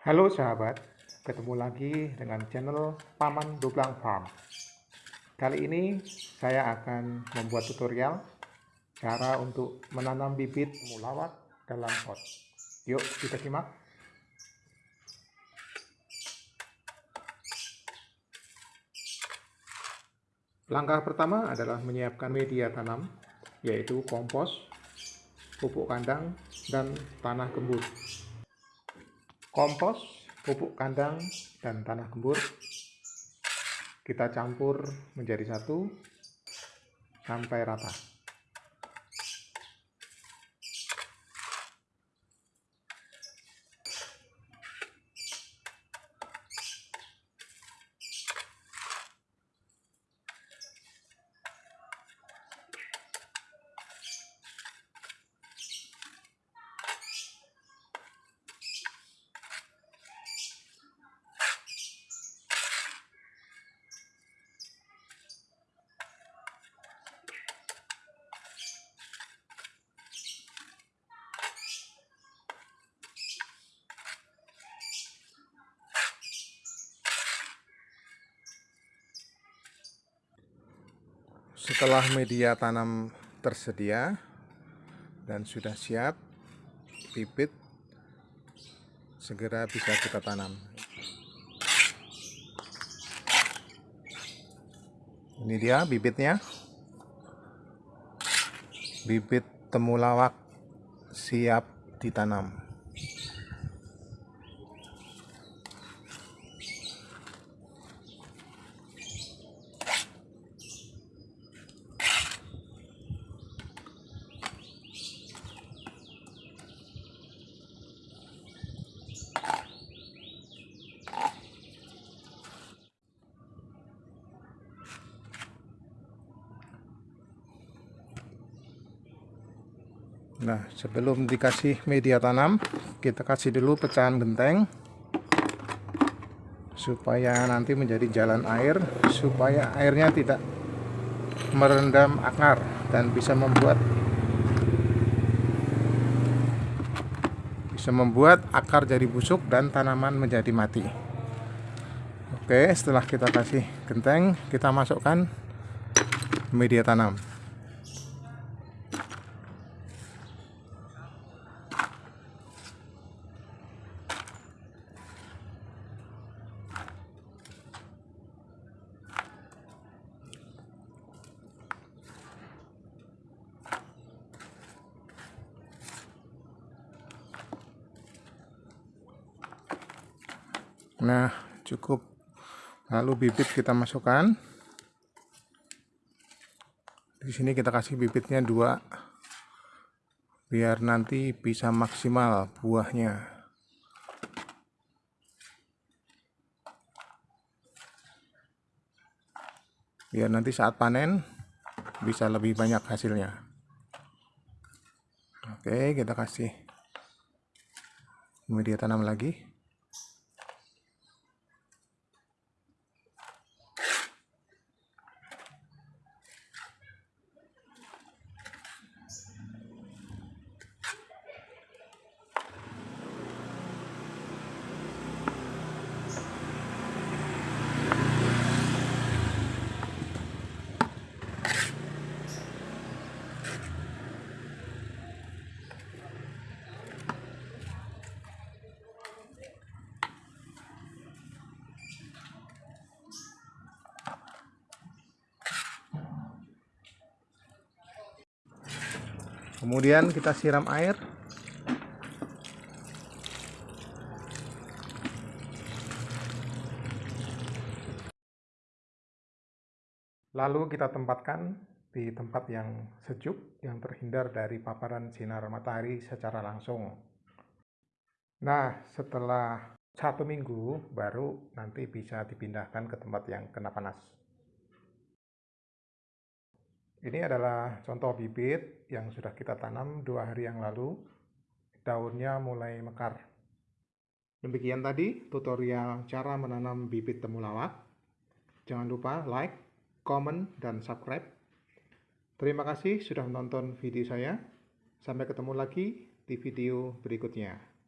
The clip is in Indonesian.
Halo sahabat, ketemu lagi dengan channel Paman Duplang Farm. Kali ini saya akan membuat tutorial cara untuk menanam bibit mulawak dalam pot. Yuk kita simak. Langkah pertama adalah menyiapkan media tanam, yaitu kompos, pupuk kandang, dan tanah gembur kompos, pupuk kandang, dan tanah gembur kita campur menjadi satu sampai rata. Setelah media tanam tersedia dan sudah siap, bibit segera bisa kita tanam. Ini dia bibitnya. Bibit temulawak siap ditanam. Nah, sebelum dikasih media tanam, kita kasih dulu pecahan genteng supaya nanti menjadi jalan air, supaya airnya tidak merendam akar dan bisa membuat bisa membuat akar jadi busuk dan tanaman menjadi mati. Oke, setelah kita kasih genteng, kita masukkan media tanam. Nah, cukup. Lalu bibit kita masukkan. Di sini kita kasih bibitnya dua, biar nanti bisa maksimal buahnya. Biar nanti saat panen bisa lebih banyak hasilnya. Oke, kita kasih media tanam lagi. Kemudian kita siram air. Lalu kita tempatkan di tempat yang sejuk yang terhindar dari paparan sinar matahari secara langsung. Nah setelah satu minggu baru nanti bisa dipindahkan ke tempat yang kena panas ini adalah contoh bibit yang sudah kita tanam dua hari yang lalu. Daunnya mulai mekar. Demikian tadi tutorial cara menanam bibit temulawak. Jangan lupa like, comment, dan subscribe. Terima kasih sudah menonton video saya. Sampai ketemu lagi di video berikutnya.